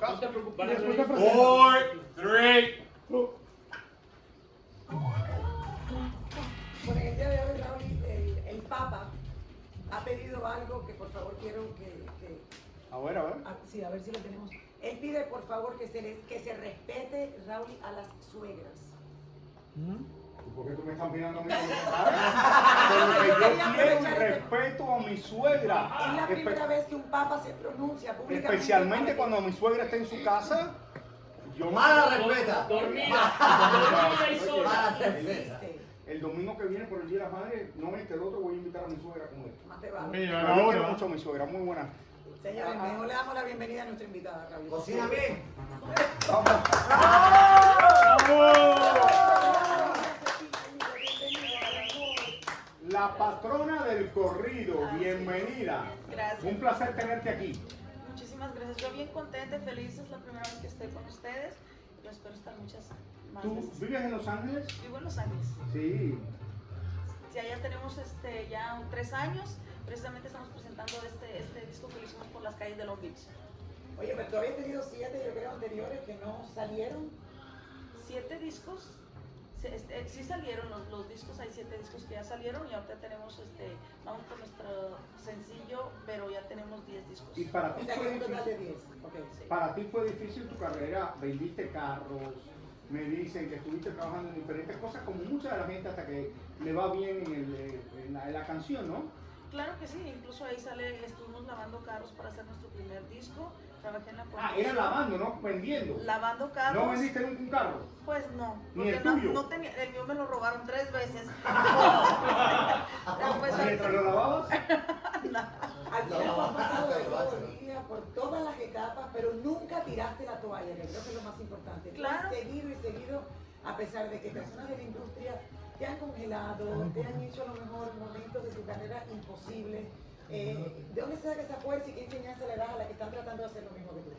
te Four, three. Bueno, en el día de hoy, Raúl, el, el Papa ha pedido algo que por favor quiero que, que- A ver, a ver. a- sí, a ver si lo tenemos. Él pide por favor que se, les- que se respete, Raúl, a las suegras. ¿Por qué tú me estás mirando a mí? Porque yo quiero un respeto mi suegra. Es la primera vez que un Papa se pronuncia públicamente. Especialmente cuando mi suegra está en su casa. Yo Mala respeta. Dormida. Y sola. El domingo que viene por el Día de la Madre, no este, el otro voy a invitar a mi suegra con esto. Más te vale. Mira, yo mucho a mi suegra, muy buena. Señores, mejor le damos la bienvenida a nuestra invitada, Raúl. Cocina bien. La patrona del corrido, bienvenida. Gracias. Un placer tenerte aquí. Muchísimas gracias. Yo bien contenta y feliz. Es la primera vez que estoy con ustedes. Yo espero estar muchas más ¿Tú veces. vives en Los Ángeles? Vivo en Los Ángeles. Sí. Sí, allá tenemos este, ya un- tres años. Precisamente estamos presentando este, este disco que hicimos por las calles de Long Beach. Oye, pero tú habías tenido siete, yo creo, anteriores que no salieron. Siete discos. Sí, este, sí salieron discos, hay siete discos que ya salieron y ahorita tenemos, este, vamos con nuestro sencillo, pero ya tenemos diez discos. Y para ti fue difícil. 10. Ok. Sí. Para ti fue difícil tu carrera, vendiste carros, me dicen que estuviste trabajando en diferentes cosas, como mucha de la gente hasta que le va bien en, el, en la, en la canción, ¿no? Claro que sí, incluso ahí sale, estuvimos lavando carros para hacer nuestro primer disco, trabajé en la Ah, era lavando, ¿no? Vendiendo. Lavando carros. ¿No vendiste nunca un carro? Pues no, Ni el no, tuyo. no tenía, el mío me lo robaron tres veces. Pero pues, ¿Mientras lo lavabas? Al final No, por todas las etapas, pero nunca tiraste la toalla, que creo que es lo más importante. Claro. seguido y seguido, a pesar de que personas de la industria te han congelado, te han hecho a lo mejor momentos de tu carrera imposibles. Eh, ¿De dónde saca esa fuerza y qué enseñanza le das a la que están tratando de hacer lo mismo que tú?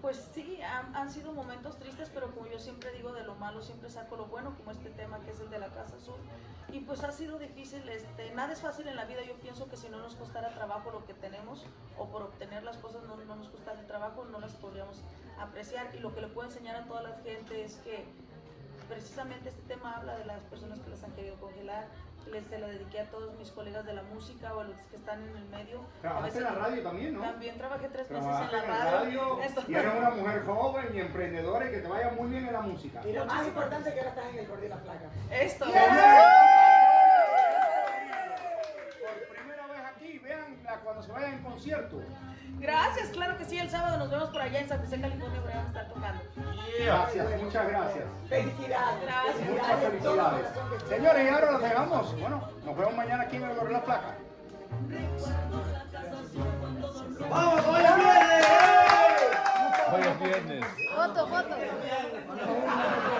Pues sí, han, han sido momentos tristes, pero como yo siempre digo, de lo malo siempre saco lo bueno, como este tema que es el de la Casa Azul. Y pues ha sido difícil, este, nada es fácil en la vida, yo pienso que si no nos costara trabajo lo que tenemos, o por obtener las cosas no, no nos costara el trabajo, no las podríamos apreciar. Y lo que le puedo enseñar a toda la gente es que precisamente este tema habla de las personas que las han querido congelar. Les se la dediqué a todos mis colegas de la música o a los que están en el medio. Trabajaste en la radio también, ¿no? También trabajé tres meses en la en radio. y eres una mujer joven y emprendedora y que te vaya muy bien en la música. Y lo más importante es que ahora estás en el gordo y la flaca. Esto. Por se vayan en concierto. Gracias, claro que sí, el sábado nos vemos por allá en San José, California, por vamos a estar tocando. Gracias, muchas gracias. Felicidades. Gracias. Muchas felicidades. Señores, y ahora nos dejamos. Bueno, nos vemos mañana aquí en el Gorila Placa. ¡Vamos, hoy es viernes! Hoy es viernes. Foto, foto.